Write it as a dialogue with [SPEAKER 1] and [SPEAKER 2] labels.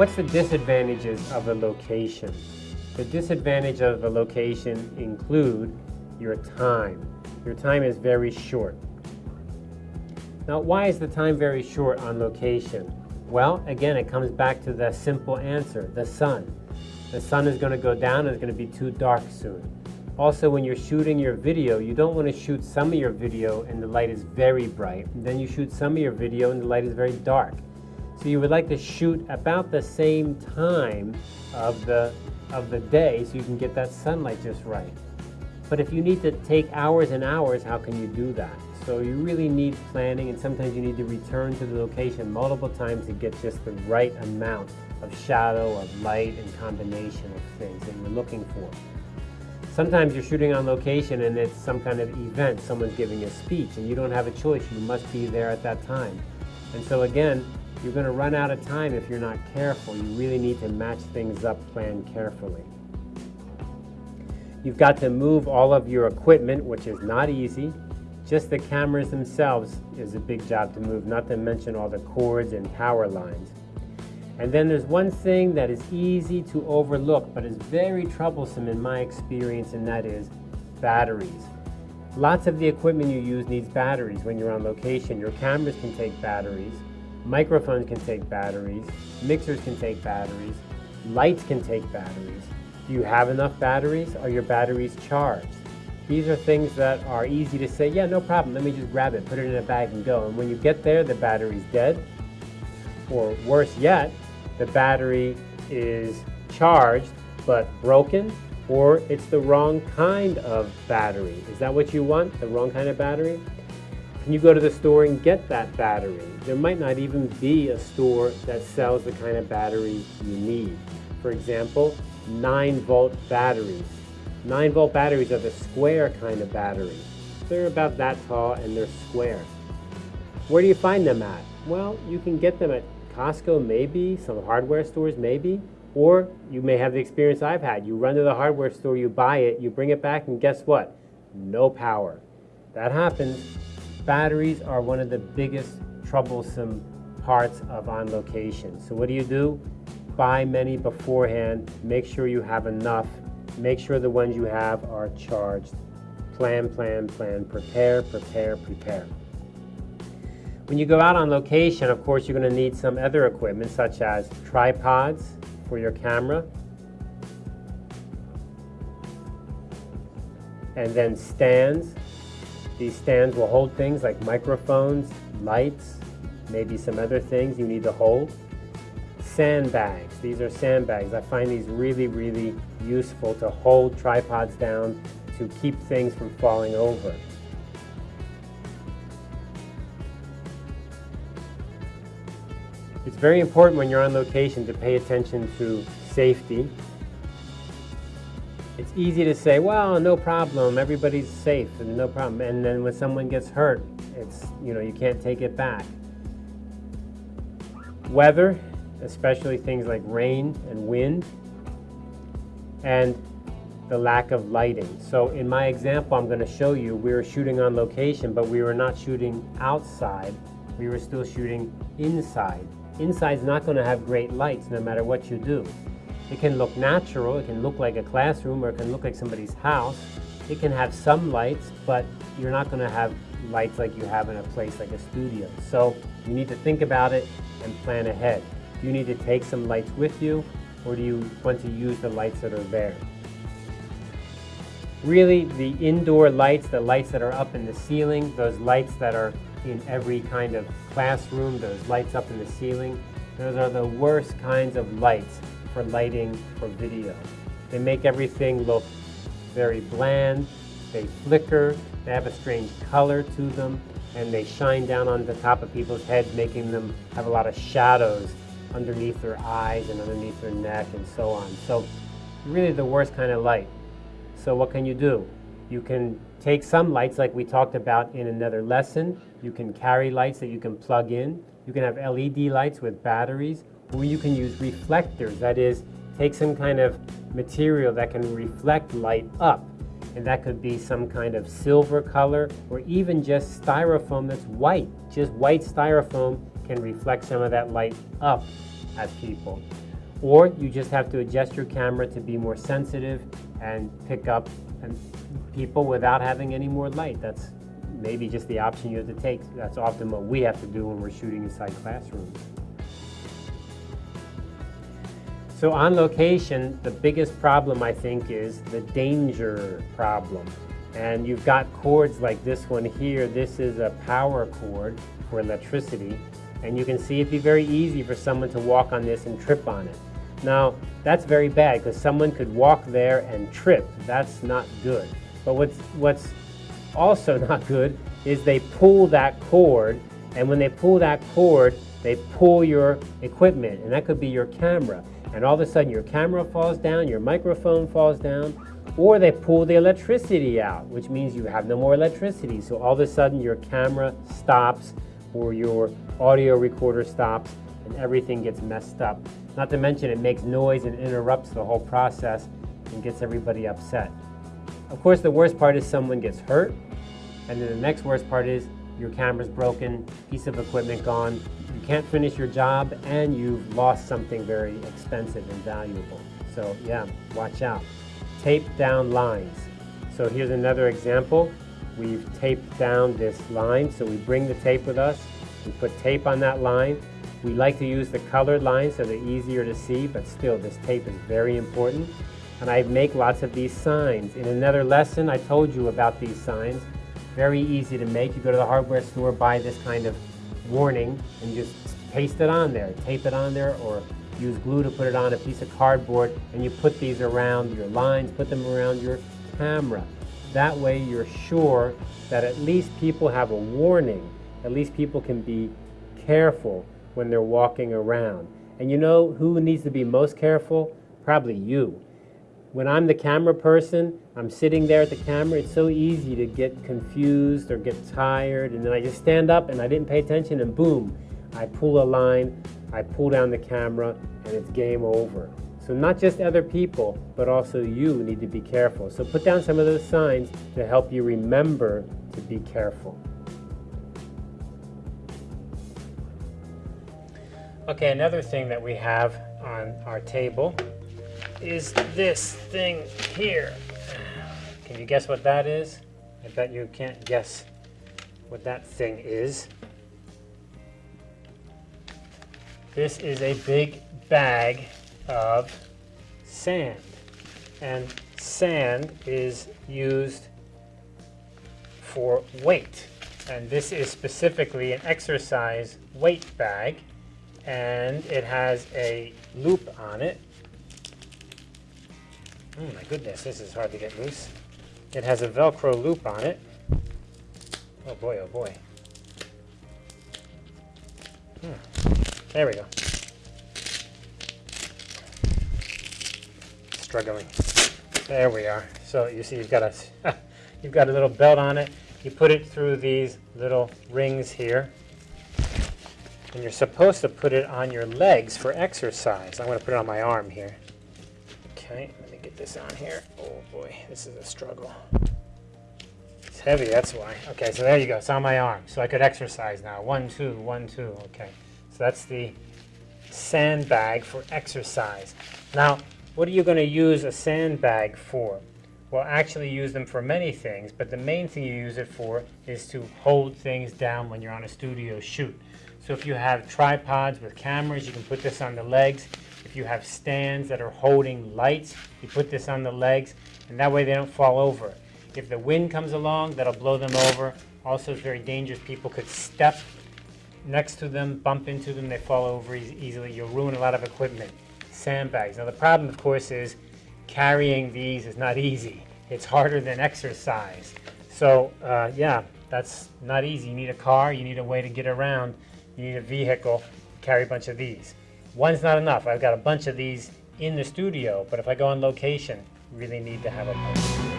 [SPEAKER 1] What's the disadvantages of a location? The disadvantage of a location include your time. Your time is very short. Now, why is the time very short on location? Well, again, it comes back to the simple answer, the sun. The sun is going to go down and it's going to be too dark soon. Also, when you're shooting your video, you don't want to shoot some of your video and the light is very bright. Then you shoot some of your video and the light is very dark. So you would like to shoot about the same time of the, of the day so you can get that sunlight just right. But if you need to take hours and hours, how can you do that? So you really need planning and sometimes you need to return to the location multiple times to get just the right amount of shadow, of light, and combination of things that you're looking for. Sometimes you're shooting on location and it's some kind of event, someone's giving a speech and you don't have a choice, you must be there at that time. And so again, you're going to run out of time if you're not careful. You really need to match things up, plan carefully. You've got to move all of your equipment, which is not easy. Just the cameras themselves is a big job to move, not to mention all the cords and power lines. And then there's one thing that is easy to overlook, but is very troublesome in my experience, and that is batteries. Lots of the equipment you use needs batteries when you're on location. Your cameras can take batteries, microphones can take batteries, mixers can take batteries, lights can take batteries. Do you have enough batteries? Are your batteries charged? These are things that are easy to say, yeah, no problem, let me just grab it, put it in a bag and go. And when you get there, the battery's dead. Or worse yet, the battery is charged but broken or it's the wrong kind of battery. Is that what you want, the wrong kind of battery? Can you go to the store and get that battery? There might not even be a store that sells the kind of battery you need. For example, 9 volt batteries. 9 volt batteries are the square kind of battery. They're about that tall and they're square. Where do you find them at? Well, you can get them at Costco maybe, some hardware stores maybe, or you may have the experience I've had. You run to the hardware store, you buy it, you bring it back, and guess what? No power. That happens. Batteries are one of the biggest troublesome parts of on location. So what do you do? Buy many beforehand, make sure you have enough, make sure the ones you have are charged. Plan, plan, plan, prepare, prepare, prepare. When you go out on location, of course, you're going to need some other equipment such as tripods for your camera, and then stands. These stands will hold things like microphones, lights, maybe some other things you need to hold. Sandbags. These are sandbags. I find these really, really useful to hold tripods down to keep things from falling over. It's very important when you're on location to pay attention to safety. It's easy to say, well, no problem, everybody's safe and no problem. And then when someone gets hurt, it's, you know, you can't take it back. Weather, especially things like rain and wind, and the lack of lighting. So in my example, I'm going to show you we were shooting on location, but we were not shooting outside. We were still shooting inside. Inside's not going to have great lights no matter what you do. It can look natural, it can look like a classroom, or it can look like somebody's house. It can have some lights, but you're not going to have lights like you have in a place like a studio. So you need to think about it and plan ahead. Do you need to take some lights with you, or do you want to use the lights that are there? Really, the indoor lights, the lights that are up in the ceiling, those lights that are in every kind of classroom, those lights up in the ceiling. Those are the worst kinds of lights for lighting for video. They make everything look very bland, they flicker, they have a strange color to them, and they shine down on the top of people's heads, making them have a lot of shadows underneath their eyes and underneath their neck and so on. So really the worst kind of light. So what can you do? You can take some lights like we talked about in another lesson. You can carry lights that you can plug in. You can have LED lights with batteries, or you can use reflectors. That is, take some kind of material that can reflect light up. And that could be some kind of silver color, or even just styrofoam that's white. Just white styrofoam can reflect some of that light up at people. Or you just have to adjust your camera to be more sensitive and pick up people without having any more light. That's maybe just the option you have to take. That's often what we have to do when we're shooting inside classrooms. So on location, the biggest problem I think is the danger problem. And you've got cords like this one here. This is a power cord for electricity. And you can see it'd be very easy for someone to walk on this and trip on it. Now, that's very bad because someone could walk there and trip. That's not good. But what's, what's also not good is they pull that cord, and when they pull that cord, they pull your equipment, and that could be your camera and all of a sudden your camera falls down, your microphone falls down, or they pull the electricity out, which means you have no more electricity. So all of a sudden your camera stops or your audio recorder stops and everything gets messed up. Not to mention it makes noise and interrupts the whole process and gets everybody upset. Of course, the worst part is someone gets hurt, and then the next worst part is your camera's broken, piece of equipment gone, can't finish your job, and you've lost something very expensive and valuable. So yeah, watch out. Tape down lines. So here's another example. We've taped down this line, so we bring the tape with us. We put tape on that line. We like to use the colored lines so they're easier to see, but still this tape is very important. And I make lots of these signs. In another lesson, I told you about these signs. Very easy to make. You go to the hardware store, buy this kind of warning and just paste it on there, tape it on there, or use glue to put it on a piece of cardboard, and you put these around your lines, put them around your camera. That way you're sure that at least people have a warning. At least people can be careful when they're walking around. And you know who needs to be most careful? Probably you. When I'm the camera person, I'm sitting there at the camera, it's so easy to get confused or get tired, and then I just stand up and I didn't pay attention, and boom, I pull a line, I pull down the camera, and it's game over. So not just other people, but also you need to be careful. So put down some of those signs to help you remember to be careful. Okay, another thing that we have on our table is this thing here. Can you guess what that is? I bet you can't guess what that thing is. This is a big bag of sand. And sand is used for weight. And this is specifically an exercise weight bag. And it has a loop on it Oh my goodness, this is hard to get loose. It has a Velcro loop on it. Oh boy, oh boy. Hmm. There we go. Struggling. There we are. So you see you've got a you've got a little belt on it. You put it through these little rings here. And you're supposed to put it on your legs for exercise. I'm going to put it on my arm here. Okay, get this on here. Oh boy, this is a struggle. It's heavy, that's why. Okay, so there you go. It's on my arm. So I could exercise now. One, two, one, two. Okay. So that's the sandbag for exercise. Now, what are you going to use a sandbag for? Well, actually use them for many things, but the main thing you use it for is to hold things down when you're on a studio shoot. So if you have tripods with cameras, you can put this on the legs. If you have stands that are holding lights, you put this on the legs, and that way they don't fall over. If the wind comes along, that'll blow them over. Also, it's very dangerous. People could step next to them, bump into them, they fall over e easily. You'll ruin a lot of equipment. Sandbags. Now, the problem, of course, is carrying these is not easy. It's harder than exercise. So, uh, yeah, that's not easy. You need a car, you need a way to get around, you need a vehicle, carry a bunch of these. One's not enough. I've got a bunch of these in the studio, but if I go on location, really need to have a bunch.